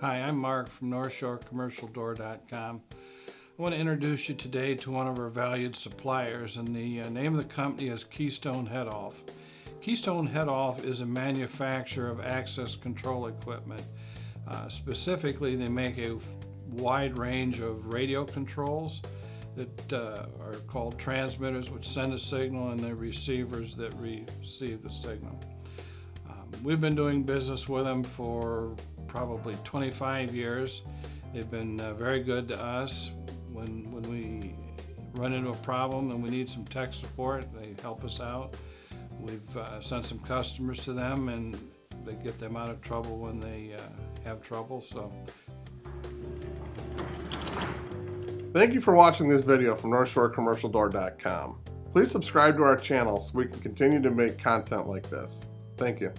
Hi, I'm Mark from NorthshoreCommercialDoor.com. I want to introduce you today to one of our valued suppliers, and the uh, name of the company is Keystone Head Off. Keystone Head Off is a manufacturer of access control equipment. Uh, specifically, they make a wide range of radio controls that uh, are called transmitters, which send a signal, and the receivers that receive the signal. Um, we've been doing business with them for probably 25 years. They've been uh, very good to us. When, when we run into a problem and we need some tech support, they help us out. We've uh, sent some customers to them and they get them out of trouble when they uh, have trouble. So Thank you for watching this video from NorthshoreCommercialDoor.com. Please subscribe to our channel so we can continue to make content like this. Thank you.